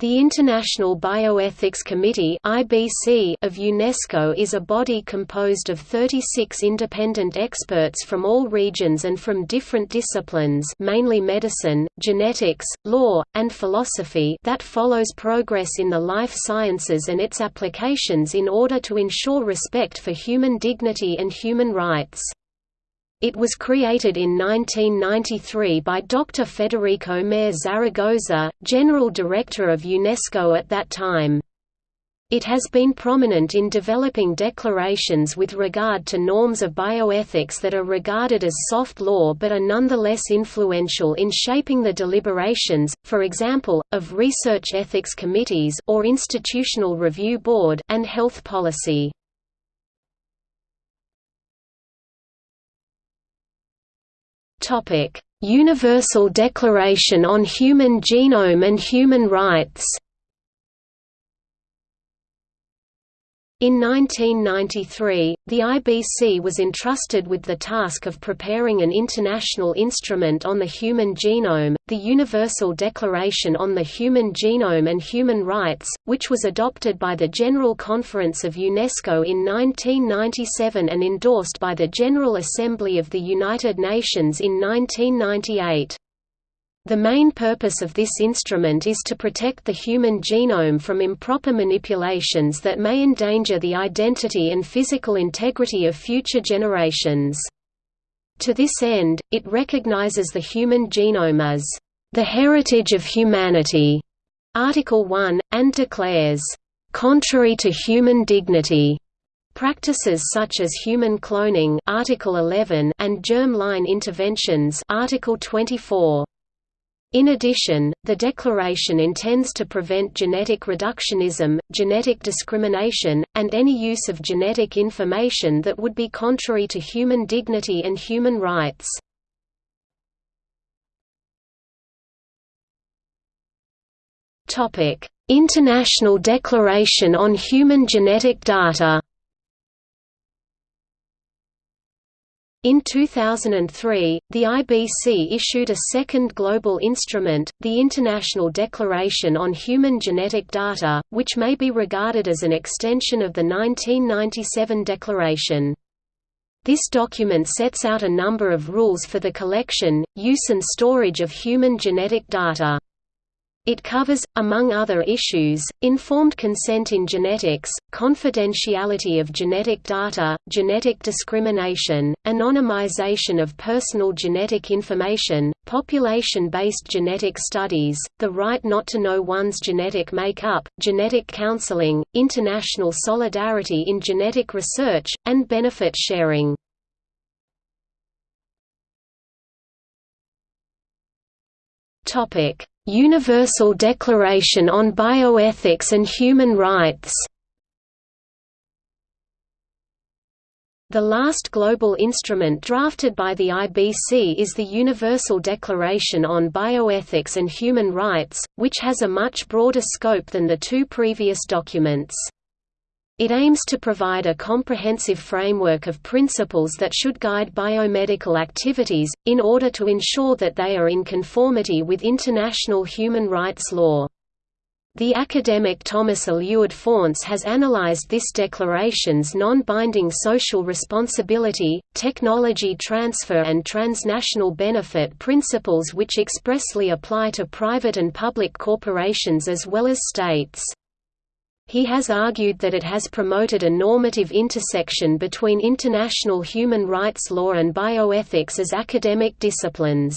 The International Bioethics Committee of UNESCO is a body composed of 36 independent experts from all regions and from different disciplines, mainly medicine, genetics, law, and philosophy, that follows progress in the life sciences and its applications in order to ensure respect for human dignity and human rights. It was created in 1993 by Dr. Federico Mayor Zaragoza, General Director of UNESCO at that time. It has been prominent in developing declarations with regard to norms of bioethics that are regarded as soft law but are nonetheless influential in shaping the deliberations, for example, of research ethics committees or institutional review board and health policy. Universal Declaration on Human Genome and Human Rights In 1993, the IBC was entrusted with the task of preparing an international instrument on the human genome, the Universal Declaration on the Human Genome and Human Rights, which was adopted by the General Conference of UNESCO in 1997 and endorsed by the General Assembly of the United Nations in 1998. The main purpose of this instrument is to protect the human genome from improper manipulations that may endanger the identity and physical integrity of future generations. To this end, it recognizes the human genome as the heritage of humanity, Article 1, and declares, contrary to human dignity, practices such as human cloning Article 11 and germ-line interventions Article 24. In addition, the Declaration intends to prevent genetic reductionism, genetic discrimination, and any use of genetic information that would be contrary to human dignity and human rights. International Declaration on Human Genetic Data In 2003, the IBC issued a second global instrument, the International Declaration on Human Genetic Data, which may be regarded as an extension of the 1997 declaration. This document sets out a number of rules for the collection, use and storage of human genetic data. It covers, among other issues, informed consent in genetics, confidentiality of genetic data, genetic discrimination, anonymization of personal genetic information, population-based genetic studies, the right not to know one's genetic makeup, genetic counseling, international solidarity in genetic research, and benefit sharing. Topic Universal Declaration on Bioethics and Human Rights The last global instrument drafted by the IBC is the Universal Declaration on Bioethics and Human Rights, which has a much broader scope than the two previous documents. It aims to provide a comprehensive framework of principles that should guide biomedical activities, in order to ensure that they are in conformity with international human rights law. The academic Thomas Alured Faunce has analyzed this declaration's non-binding social responsibility, technology transfer and transnational benefit principles which expressly apply to private and public corporations as well as states. He has argued that it has promoted a normative intersection between international human rights law and bioethics as academic disciplines.